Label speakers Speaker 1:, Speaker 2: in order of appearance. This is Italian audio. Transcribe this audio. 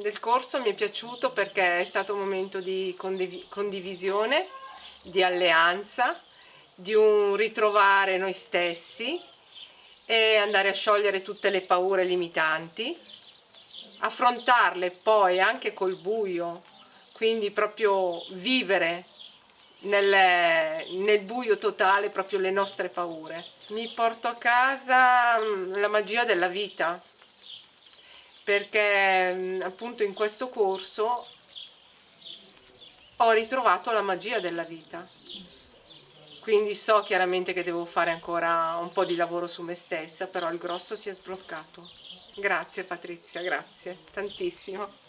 Speaker 1: del corso mi è piaciuto perché è stato un momento di condiv condivisione, di alleanza, di un ritrovare noi stessi e andare a sciogliere tutte le paure limitanti, affrontarle poi anche col buio, quindi proprio vivere nel, nel, buio totale proprio le nostre paure. Mi porto a casa mm, la magia della vita, perché mm, appunto in questo corso ho ritrovato la magia della vita. Quindi so chiaramente che devo fare ancora un po' di lavoro su me stessa, però il grosso si è sbloccato. Grazie Patrizia, grazie, tantissimo.